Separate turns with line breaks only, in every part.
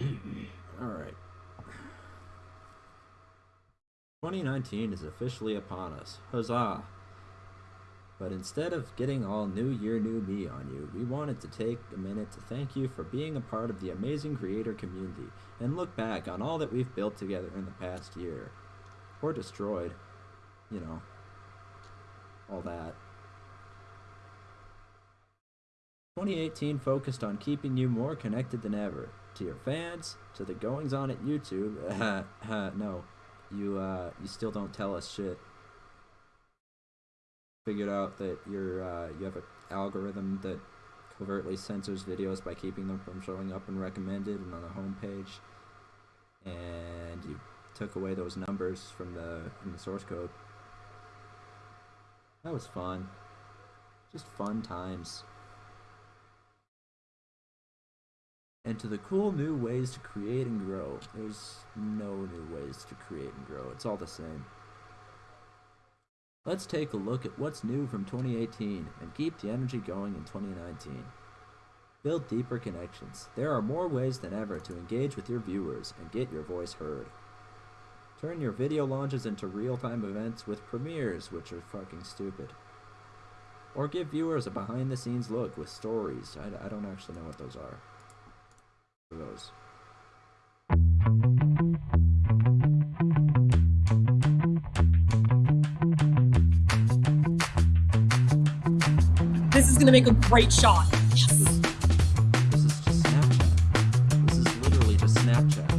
Mm-hmm. Alright. 2019 is officially upon us. Huzzah! But instead of getting all new year, new me on you, we wanted to take a minute to thank you for being a part of the amazing creator community and look back on all that we've built together in the past year. Or destroyed. You know. All that. 2018 focused on keeping you more connected than ever. To your fans, to the goings on at YouTube. no, you uh, you still don't tell us shit. Figured out that you're uh, you have an algorithm that covertly censors videos by keeping them from showing up and recommended and on the homepage, and you took away those numbers from the from the source code. That was fun. Just fun times. And to the cool new ways to create and grow. There's no new ways to create and grow. It's all the same. Let's take a look at what's new from 2018 and keep the energy going in 2019. Build deeper connections. There are more ways than ever to engage with your viewers and get your voice heard. Turn your video launches into real-time events with premieres, which are fucking stupid. Or give viewers a behind-the-scenes look with stories. I, I don't actually know what those are those.
This is gonna make a great shot.
Yes. This, this is just Snapchat. This is literally just Snapchat.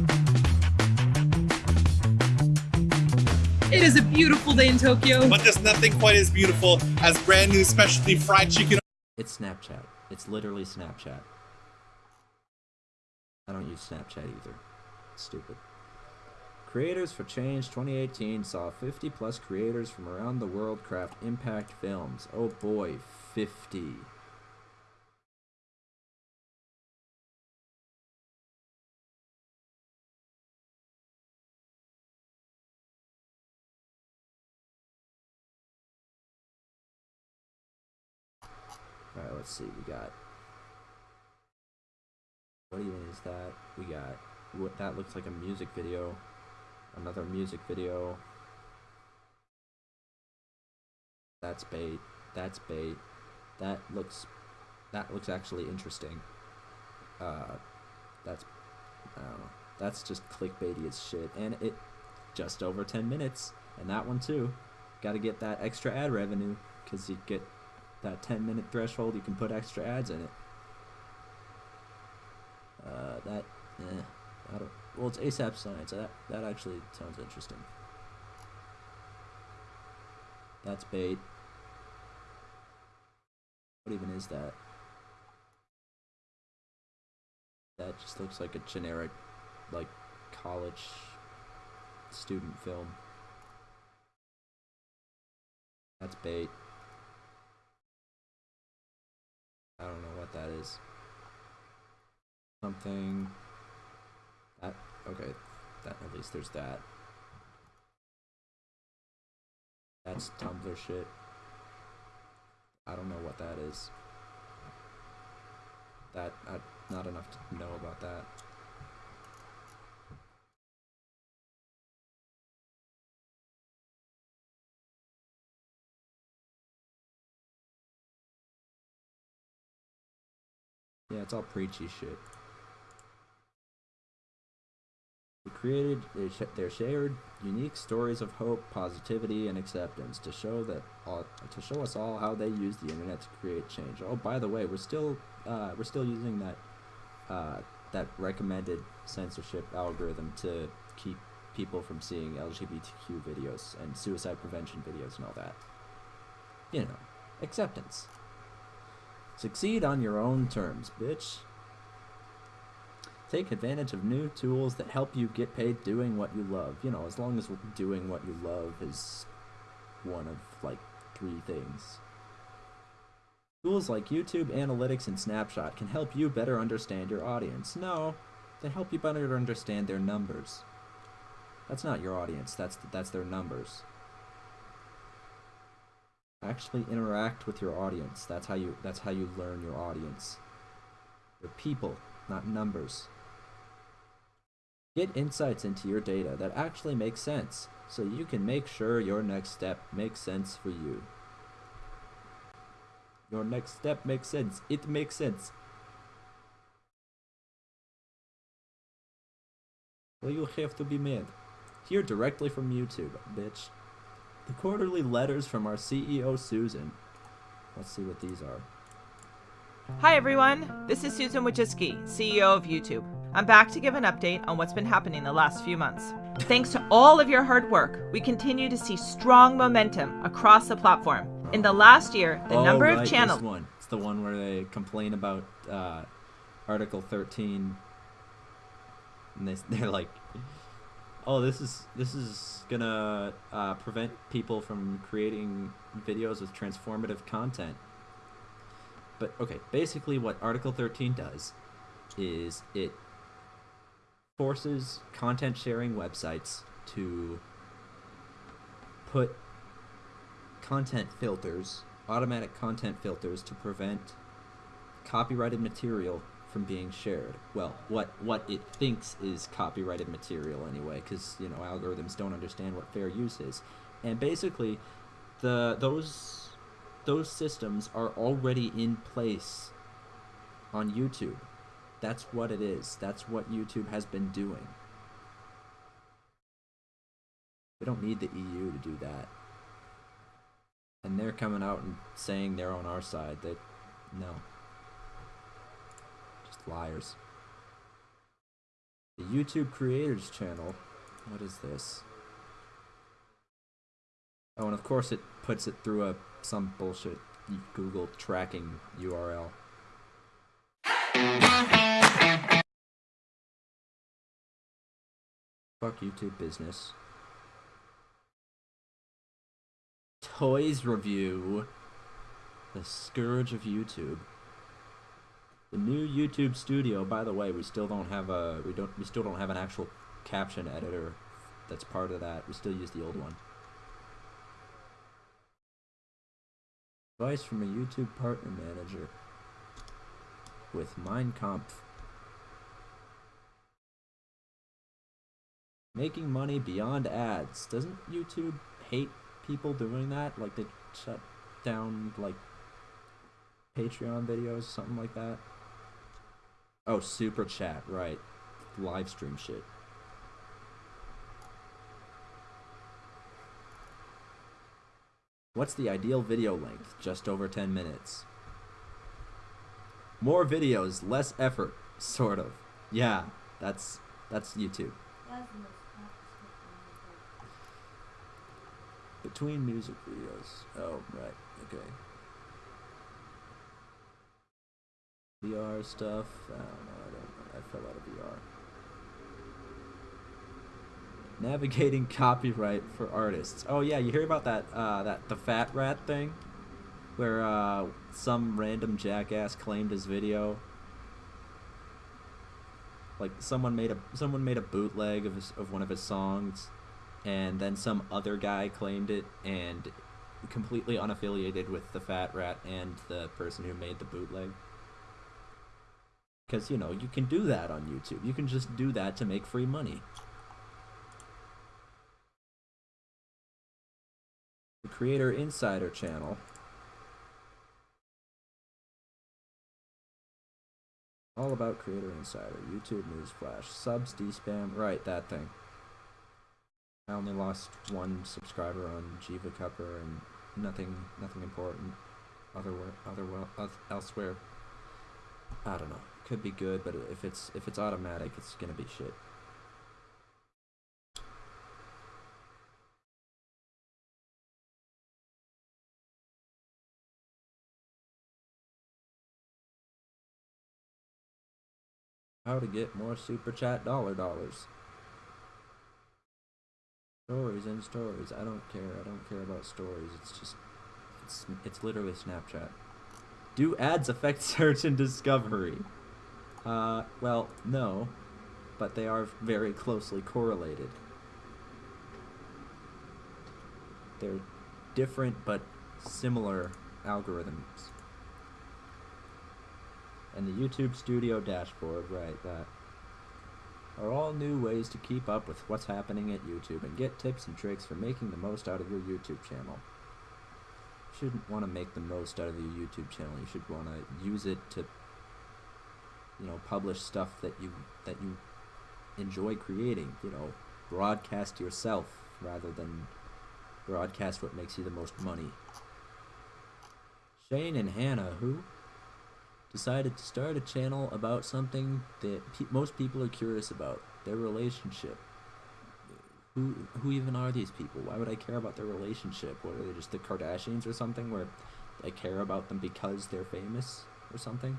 It is a beautiful day in Tokyo.
But there's nothing quite as beautiful as brand new specialty fried chicken.
It's Snapchat. It's literally Snapchat. I don't use Snapchat either. stupid. Creators for Change 2018 saw 50 plus creators from around the world craft impact films. Oh boy, 50. Alright, let's see. We got what even is that? We got what that looks like a music video. Another music video. That's bait. That's bait. That looks that looks actually interesting. Uh that's I don't know. That's just clickbaity as shit. And it just over 10 minutes. And that one too. Gotta get that extra ad revenue. Cause you get that 10 minute threshold, you can put extra ads in it. Uh, that, eh, I don't. Well, it's ASAP Science. That that actually sounds interesting. That's bait. What even is that? That just looks like a generic, like, college student film. That's bait. I don't know what that is something. That okay. That at least there's that. That's Tumblr shit. I don't know what that is. That I, not enough to know about that. Yeah, it's all preachy shit. Created their shared unique stories of hope, positivity, and acceptance to show that all, to show us all how they use the internet to create change. Oh, by the way, we're still uh, we're still using that uh, that recommended censorship algorithm to keep people from seeing LGBTQ videos and suicide prevention videos and all that. You know, acceptance. Succeed on your own terms, bitch. Take advantage of new tools that help you get paid doing what you love. You know, as long as doing what you love is one of like three things. Tools like YouTube Analytics and Snapshot can help you better understand your audience. No, they help you better understand their numbers. That's not your audience, that's, that's their numbers. Actually interact with your audience. That's how you that's how you learn your audience. They're people, not numbers. Get insights into your data that actually make sense so you can make sure your next step makes sense for you. Your next step makes sense. It makes sense. Well, you have to be mad. Hear directly from YouTube, bitch. The quarterly letters from our CEO, Susan. Let's see what these are.
Hi everyone, this is Susan Wojcicki, CEO of YouTube. I'm back to give an update on what's been happening the last few months. Thanks to all of your hard work, we continue to see strong momentum across the platform. In the last year, the
oh,
number
right,
of channels.
This one. It's the one where they complain about uh, Article 13, and they they're like, "Oh, this is this is gonna uh, prevent people from creating videos with transformative content." But okay, basically, what Article 13 does is it forces content sharing websites to put content filters, automatic content filters to prevent copyrighted material from being shared. Well, what what it thinks is copyrighted material anyway, because you know algorithms don't understand what fair use is, and basically, the those those systems are already in place on YouTube. That's what it is. That's what YouTube has been doing. We don't need the EU to do that. And they're coming out and saying they're on our side. They no. Just liars. The YouTube Creators channel. What is this? Oh, and of course it puts it through a some bullshit Google tracking URL. Fuck YouTube business. Toys review. The scourge of YouTube. The new YouTube studio, by the way, we still don't have a we don't we still don't have an actual caption editor that's part of that. We still use the old one. Advice from a YouTube partner manager with Mein. Making money beyond ads. Doesn't YouTube hate people doing that? Like they shut down like Patreon videos, something like that? Oh, super chat, right. Live stream shit. What's the ideal video length? Just over 10 minutes. More videos, less effort, sort of. Yeah, that's that's YouTube. Between music videos. Oh, right. Okay. VR stuff. I don't know. I don't know. I fell out of VR. Navigating copyright for artists. Oh yeah, you hear about that uh, that TheFatRat thing, where uh, some random jackass claimed his video. Like someone made a someone made a bootleg of his, of one of his songs, and then some other guy claimed it and completely unaffiliated with TheFatRat and the person who made the bootleg. Because you know you can do that on YouTube. You can just do that to make free money. the Creator Insider channel. All about Creator Insider, YouTube News Flash, subs, D-spam, right, that thing. I only lost one subscriber on Jiva Cupper and nothing, nothing important other well, elsewhere. I don't know. Could be good, but if it's if it's automatic, it's gonna be shit. How to get more super chat dollar dollars. Stories and stories. I don't care. I don't care about stories. It's just it's it's literally Snapchat. Do ads affect search and discovery? Uh, well, no, but they are very closely correlated. They're different but similar algorithms. And the YouTube Studio dashboard, right, that. Are all new ways to keep up with what's happening at YouTube and get tips and tricks for making the most out of your YouTube channel. You shouldn't want to make the most out of your YouTube channel. You should want to use it to you know, publish stuff that you that you enjoy creating, you know, broadcast yourself rather than broadcast what makes you the most money. Shane and Hannah, who decided to start a channel about something that pe- most people are curious about their relationship. Who, who even are these people? Why would I care about their relationship? What are they just the Kardashians or something where I care about them because they're famous or something?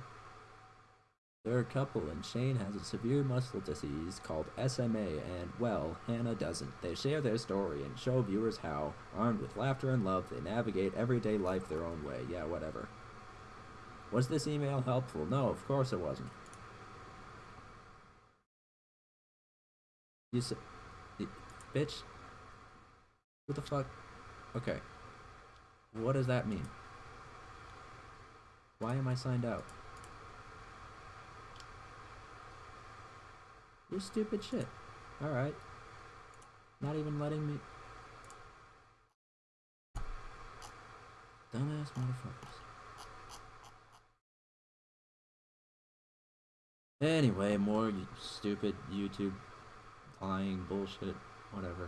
They're a couple, and Shane has a severe muscle disease called SMA, and, well, Hannah doesn't. They share their story and show viewers how, armed with laughter and love, they navigate everyday life their own way. Yeah, whatever. Was this email helpful? No, of course it wasn't. You said. Bitch? What the fuck? Okay. What does that mean? Why am I signed out? You're stupid shit. Alright. Not even letting me. Dumbass motherfuckers. Anyway, more stupid YouTube lying bullshit, whatever.